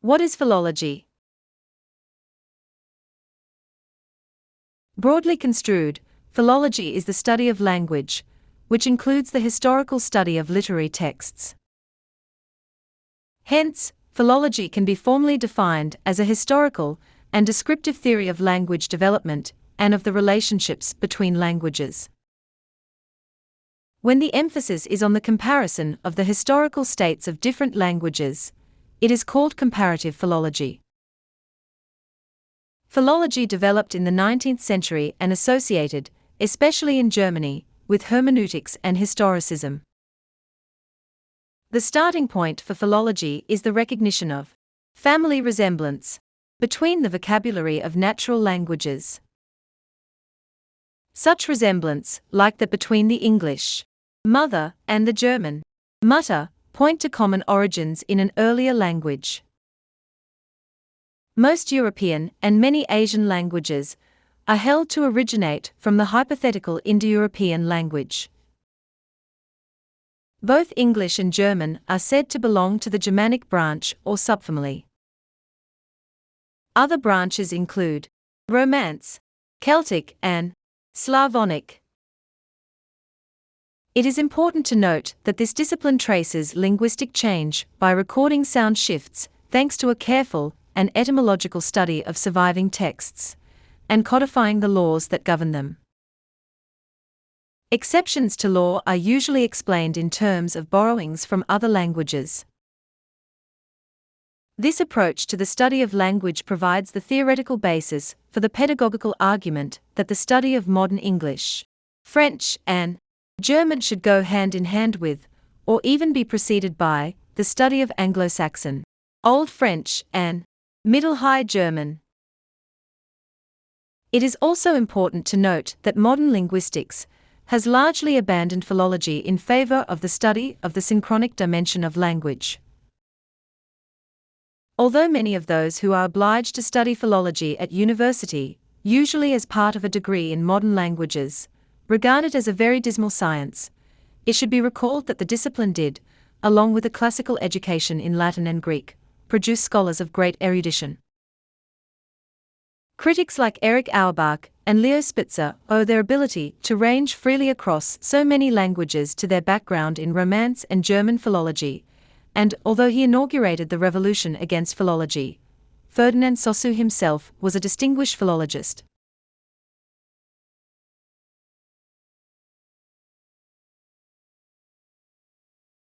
What is philology? Broadly construed, philology is the study of language, which includes the historical study of literary texts. Hence, philology can be formally defined as a historical and descriptive theory of language development and of the relationships between languages. When the emphasis is on the comparison of the historical states of different languages, it is called comparative philology. Philology developed in the 19th century and associated, especially in Germany, with hermeneutics and historicism. The starting point for philology is the recognition of family resemblance between the vocabulary of natural languages. Such resemblance, like that between the English mother and the German Mutter, point to common origins in an earlier language. Most European and many Asian languages are held to originate from the hypothetical Indo European language. Both English and German are said to belong to the Germanic branch or subfamily. Other branches include Romance, Celtic, and Slavonic. It is important to note that this discipline traces linguistic change by recording sound shifts thanks to a careful and etymological study of surviving texts and codifying the laws that govern them. Exceptions to law are usually explained in terms of borrowings from other languages. This approach to the study of language provides the theoretical basis for the pedagogical argument that the study of modern English, French, and German should go hand in hand with, or even be preceded by, the study of Anglo Saxon, Old French, and Middle High German. It is also important to note that modern linguistics has largely abandoned philology in favor of the study of the synchronic dimension of language. Although many of those who are obliged to study philology at university, usually as part of a degree in modern languages, Regarded as a very dismal science, it should be recalled that the discipline did, along with a classical education in Latin and Greek, produce scholars of great erudition. Critics like Erich Auerbach and Leo Spitzer owe their ability to range freely across so many languages to their background in Romance and German philology, and although he inaugurated the revolution against philology, Ferdinand Saussure himself was a distinguished philologist.